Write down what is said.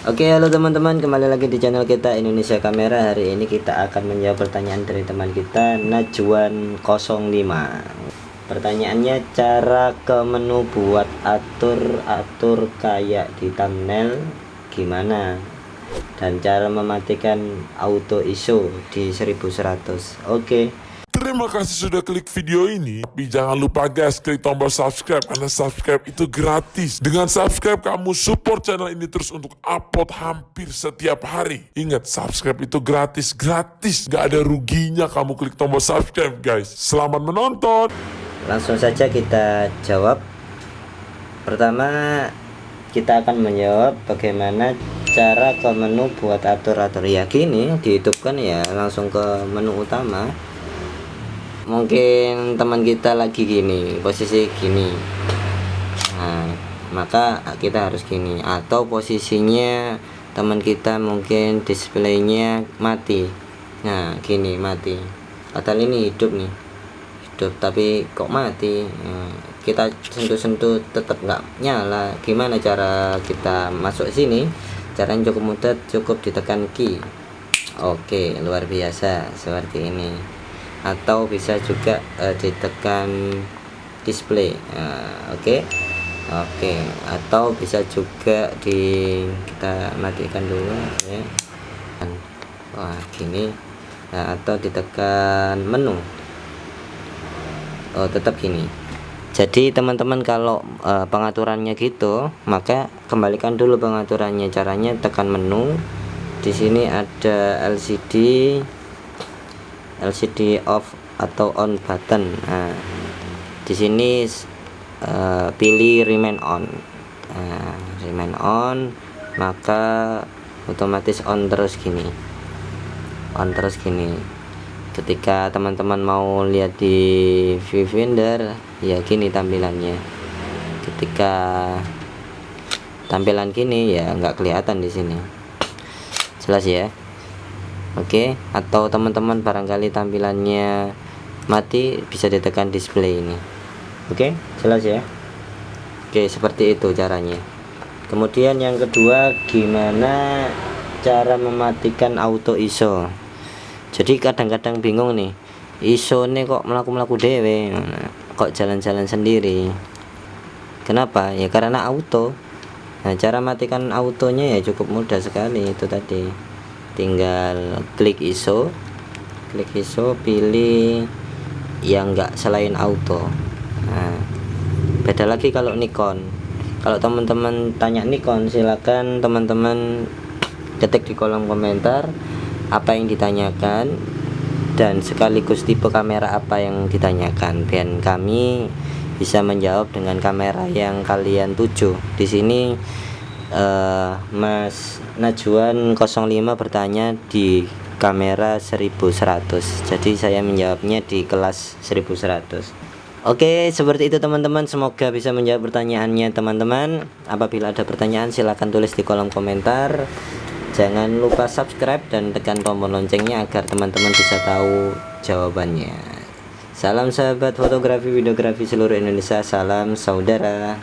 Oke halo teman-teman kembali lagi di channel kita Indonesia Kamera. Hari ini kita akan menjawab pertanyaan dari teman kita Najwan 05 Pertanyaannya cara ke menu buat atur-atur kayak di thumbnail gimana? Dan cara mematikan auto ISO di 1100 Oke Terima kasih sudah klik video ini. Tapi jangan lupa guys, klik tombol subscribe. Karena subscribe itu gratis. Dengan subscribe, kamu support channel ini terus untuk upload hampir setiap hari. Ingat, subscribe itu gratis. Gratis. Gak ada ruginya kamu klik tombol subscribe guys. Selamat menonton. Langsung saja kita jawab Pertama kita akan menjawab bagaimana cara ke menu buat atur-atur ya gini dihidupkan ya langsung ke menu utama mungkin teman kita lagi gini posisi gini. Nah maka kita harus gini. Atau posisinya teman kita mungkin displaynya mati. Nah gini mati. Padahal ini hidup nih. Hidup tapi kok mati? Nah, kita sentuh-sentuh tetap nggak nyala. Gimana cara kita masuk sini? Caranya cukup mudah cukup ditekan key oke luar biasa seperti ini atau bisa juga uh, ditekan display. Uh, oke? Okay? oke. Okay. atau bisa juga di kita matikan dulu ya. Wah gini. Nah, atau ditekan menu. Oh tetap gini. Jadi teman-teman kalau uh, pengaturannya gitu maka kembalikan dulu pengaturannya. Caranya tekan menu. Di sini ada LCD LCD off atau on button. Nah, di sini uh, pilih remain on. Nah, remain on maka otomatis on terus gini. On terus gini. Ketika teman-teman mau lihat di viewfinder ya gini tampilannya. Ketika tampilan gini ya nggak kelihatan di sini. Jelas ya Oke atau teman-teman barangkali tampilannya mati bisa ditekan display ini. Oke jelas ya? Oke seperti itu caranya. Kemudian yang kedua gimana cara mematikan auto ISO? Jadi kadang-kadang bingung nih ISO ini kok melaku-melaku dewe kok jalan-jalan sendiri? Kenapa? Ya karena auto. Nah cara matikan autonya ya cukup mudah sekali itu tadi tinggal klik ISO. Klik ISO pilih yang enggak selain auto. Nah, beda lagi kalau Nikon. Kalau teman-teman tanya Nikon silakan teman-teman ketik di kolom komentar apa yang ditanyakan dan sekaligus tipe kamera apa yang ditanyakan biar kami bisa menjawab dengan kamera yang kalian tuju. Di sini uh, Mas Najwan 05 bertanya di kamera 1100 jadi saya menjawabnya di kelas 1100 Oke seperti itu teman-teman. Semoga bisa menjawab pertanyaannya teman-teman. Apabila ada pertanyaan silahkan tulis di kolom komentar. Jangan lupa subscribe dan tekan tombol loncengnya agar teman-teman bisa tahu jawabannya. Salam sahabat fotografi videografi seluruh Indonesia. Salam saudara